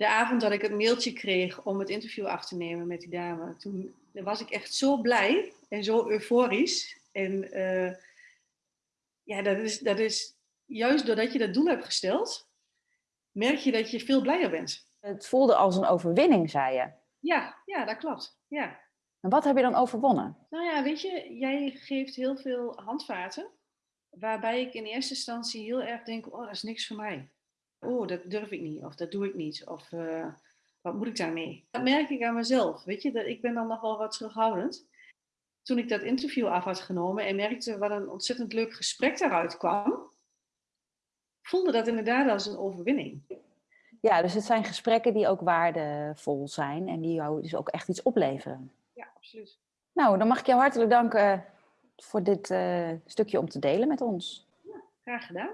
de avond dat ik het mailtje kreeg om het interview af te nemen met die dame, toen was ik echt zo blij en zo euforisch. En uh, ja, dat is, dat is juist doordat je dat doel hebt gesteld, merk je dat je veel blijer bent. Het voelde als een overwinning, zei je. Ja, ja dat klopt. Ja. En wat heb je dan overwonnen? Nou ja, weet je, jij geeft heel veel handvaten, waarbij ik in eerste instantie heel erg denk, oh, dat is niks voor mij. Oh, dat durf ik niet, of dat doe ik niet, of uh, wat moet ik daarmee? Dat merk ik aan mezelf, weet je, dat ik ben dan nog wel wat terughoudend. Toen ik dat interview af had genomen en merkte wat een ontzettend leuk gesprek daaruit kwam, voelde dat inderdaad als een overwinning. Ja, dus het zijn gesprekken die ook waardevol zijn en die jou dus ook echt iets opleveren. Ja, absoluut. Nou, dan mag ik jou hartelijk danken voor dit uh, stukje om te delen met ons. Ja, graag gedaan.